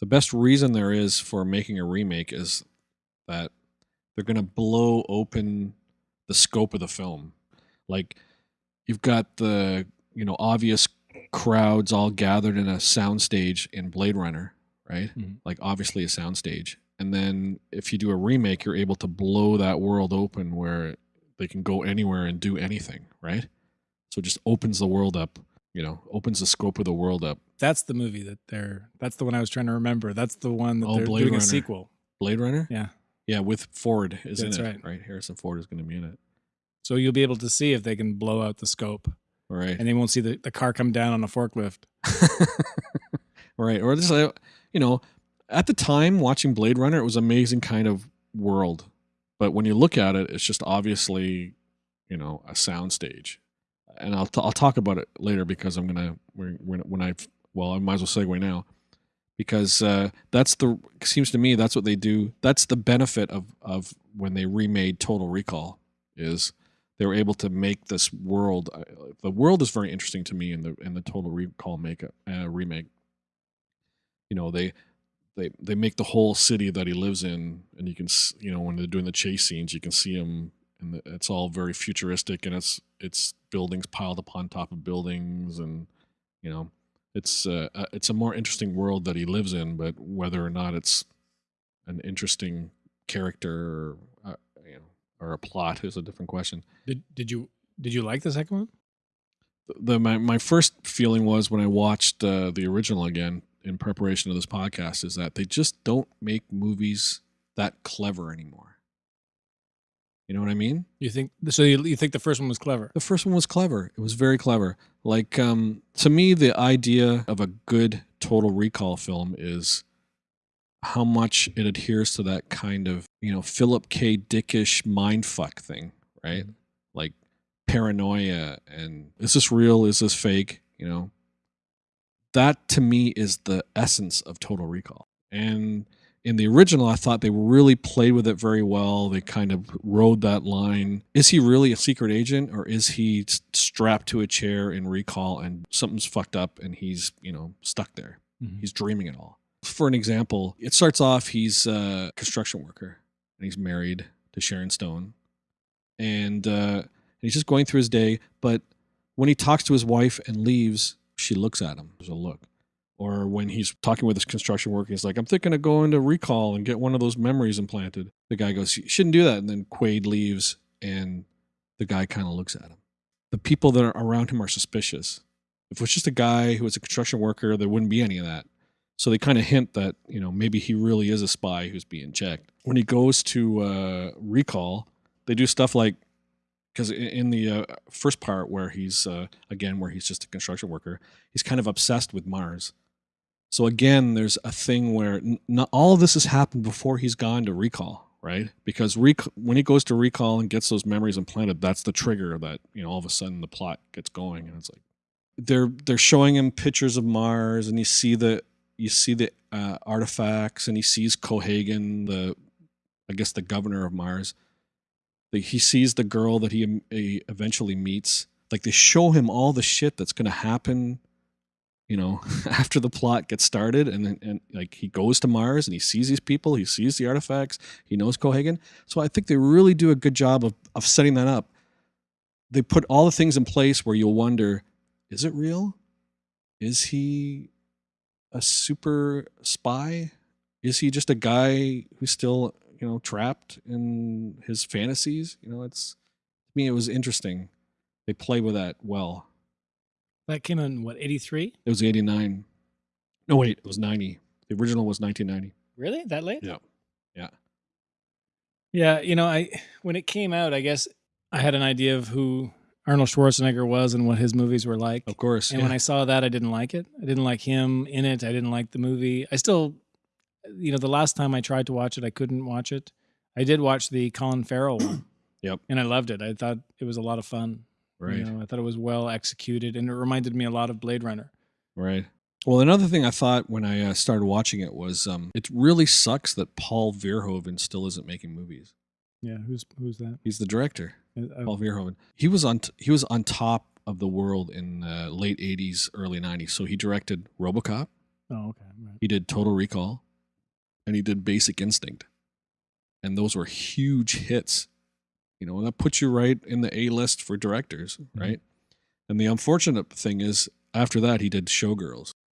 the best reason there is for making a remake is that they're going to blow open the scope of the film. Like you've got the you know obvious crowds all gathered in a soundstage in Blade Runner, right? Mhm. Like obviously a soundstage. And then if you do a remake, you're able to blow that world open where they can go anywhere and do anything, right? So it just opens the world up, you know, opens the scope of the world up. That's the movie that they're. That's the one I was trying to remember. That's the one that Oh, they're Blade doing Runner. a sequel. Blade Runner? Yeah. Yeah, with Ford is That's in it, right. right? Harrison Ford is going to be in it. So you'll be able to see if they can blow out the scope, right. and they won't see the, the car come down on a forklift. right. Or just, you know, at the time watching Blade Runner, it was amazing kind of world. But when you look at it, it's just obviously, you know, a soundstage. And I'll, t- I'll talk about it later because I'm to, when, when I, well, I might as well segue now because uh, that's the, seems to me that's what they do. That's the benefit of, of when they remade Total Recall is they were able to make this world. Uh, the world is very interesting to me in the, in the Total Recall make, uh, remake you know they they they make the whole city that he lives in and you can you know when they're doing the chase scenes you can see him and it's all very futuristic and it's it's buildings piled upon top of buildings and you know it's uh, uh, it's a more interesting world that he lives in but whether or not it's an interesting character or, uh, you know or a plot is a different question Did did you did you like the second one? the my, my first feeling was when I watched uh, the original again in preparation of this podcast is that they just don't make movies that clever anymore. You know what I mean? You think so? You, you think the first one was clever? The first one was clever. It was very clever. Like um, to me, the idea of a good Total Recall film is how much it adheres to that kind of you know Philip K. Dickish mindfuck thing, right? Like paranoia and is this real? Is this fake? You know, that to me is the essence of Total Recall. And in the original, I thought they really played with it very well. They kind of rode that line. Is he really a secret agent or is he strapped to a chair in recall and something's fucked up and he's, you know, stuck there? Mhm. He's dreaming it all. For an example, it starts off he's a construction worker and he's married to Sharon Stone. And uh, he's just going through his day. But when he talks to his wife and leaves, she looks at him. There's a look. Or when he's talking with his construction worker, he's like, I'm thinking of going to recall and get one of those memories implanted. The guy goes, You shouldn't do that. And then Quaid leaves and the guy kind of looks at him. The people that are around him are suspicious. If it was just a guy who was a construction worker, there wouldn't be any of that. So they kind of hint that, you know, maybe he really is a spy who's being checked. When he goes to uh, recall, they do stuff like because in the uh, first part where he's uh, again where he's just a construction worker he's kind of obsessed with mars so again there's a thing where not all of this has happened before he's gone to recall right because rec- when he goes to recall and gets those memories implanted that's the trigger that you know all of a sudden the plot gets going and it's like they're they're showing him pictures of mars and you see the you see the uh, artifacts and he sees cohaagen the i guess the governor of mars the, he sees the girl that he, he eventually meets. Like they show him all the shit that's going to happen, you know, after the plot gets started, and then and like he goes to Mars and he sees these people, he sees the artifacts, he knows Cohaagen. So I think they really do a good job of of setting that up. They put all the things in place where you'll wonder, is it real? Is he a super spy? Is he just a guy who's still you know trapped in his fantasies you know it's to me it was interesting they play with that well That came in what eighty three? it was 89 no wait it was 90 the original was 1990 Really? That late? Yeah. Yeah. Yeah. You know, I when it came out, I guess I had an idea of who Arnold Schwarzenegger was and what his movies were like. of course And yeah. when I saw that, I didn't like it. I didn't like him in it. I didn't like the movie. I still, you know, the last time I tried to watch it, I couldn't watch it. I did watch the Colin Farrell one. Yep. And I loved it. I thought it was a lot of fun. Right You know, I thought it was well executed and it reminded me a lot of Blade Runner. right well another thing i thought when i uh, started watching it was um, it really sucks that paul verhoeven still isn't making movies Yeah. Who's who's that? he's the director Uh, Paul Verhoeven. He was on t- he was on top of the world in uh, late '80s, early '90s. So he directed RoboCop, Oh, okay. Right. He did Total Recall, and he did Basic Instinct, and those were huge hits. You know, that puts you right in the A list for directors, mm-hmm. right? And the unfortunate thing is, after that, he did Showgirls,